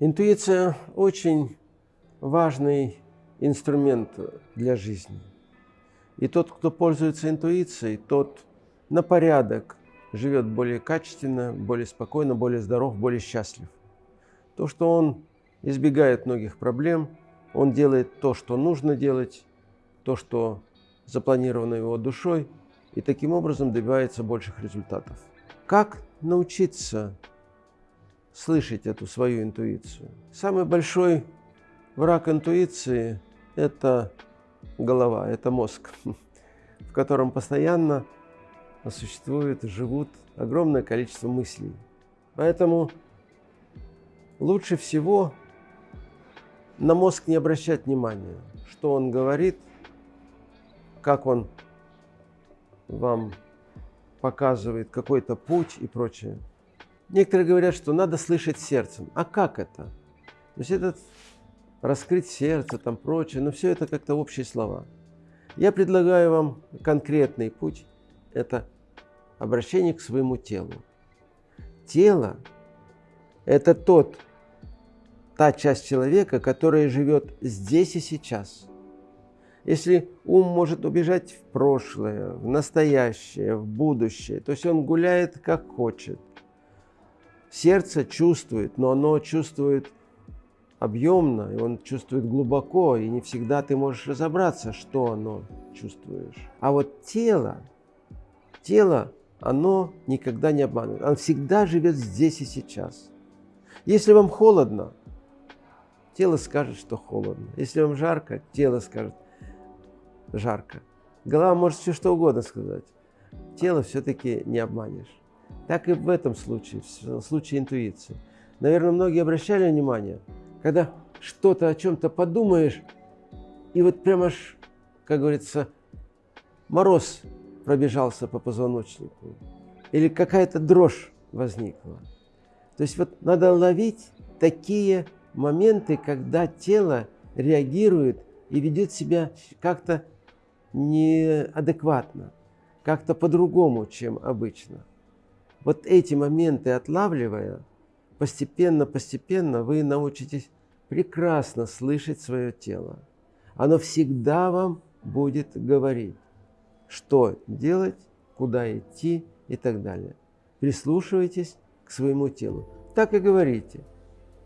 Интуиция очень важный инструмент для жизни. И тот, кто пользуется интуицией, тот на порядок живет более качественно, более спокойно, более здоров, более счастлив. То, что он избегает многих проблем, он делает то, что нужно делать, то, что запланировано его душой, и таким образом добивается больших результатов. Как научиться слышать эту свою интуицию. Самый большой враг интуиции – это голова, это мозг, в котором постоянно существует, живут огромное количество мыслей. Поэтому лучше всего на мозг не обращать внимания, что он говорит, как он вам показывает какой-то путь и прочее. Некоторые говорят, что надо слышать сердцем. А как это? То есть это раскрыть сердце, там прочее, но все это как-то общие слова. Я предлагаю вам конкретный путь. Это обращение к своему телу. Тело – это тот, та часть человека, которая живет здесь и сейчас. Если ум может убежать в прошлое, в настоящее, в будущее, то есть он гуляет как хочет, Сердце чувствует, но оно чувствует объемно, и он чувствует глубоко, и не всегда ты можешь разобраться, что оно чувствуешь. А вот тело, тело, оно никогда не обманывает. Оно всегда живет здесь и сейчас. Если вам холодно, тело скажет, что холодно. Если вам жарко, тело скажет жарко. Голова может все что угодно сказать. Тело все-таки не обманешь. Так и в этом случае, в случае интуиции. Наверное, многие обращали внимание, когда что-то о чем-то подумаешь, и вот прямо аж, как говорится, мороз пробежался по позвоночнику, или какая-то дрожь возникла. То есть вот надо ловить такие моменты, когда тело реагирует и ведет себя как-то неадекватно, как-то по-другому, чем обычно. Вот эти моменты отлавливая, постепенно-постепенно вы научитесь прекрасно слышать свое тело. Оно всегда вам будет говорить, что делать, куда идти и так далее. Прислушивайтесь к своему телу. Так и говорите.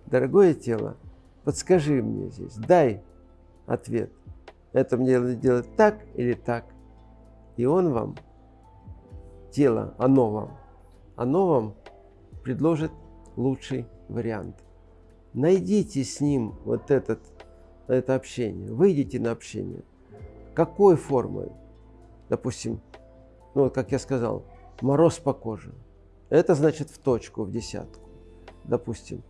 Дорогое тело, подскажи мне здесь, дай ответ. Это мне надо делать так или так. И он вам, тело, оно вам оно вам предложит лучший вариант. Найдите с ним вот этот, это общение, выйдите на общение. Какой формой? Допустим, ну, как я сказал, мороз по коже. Это значит в точку, в десятку. Допустим,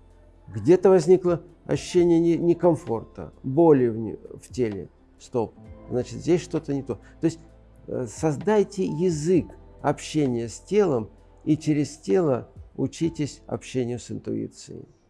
где-то возникло ощущение некомфорта, боли в, в теле. Стоп. Значит, здесь что-то не то. То есть э, создайте язык общения с телом, и через тело учитесь общению с интуицией.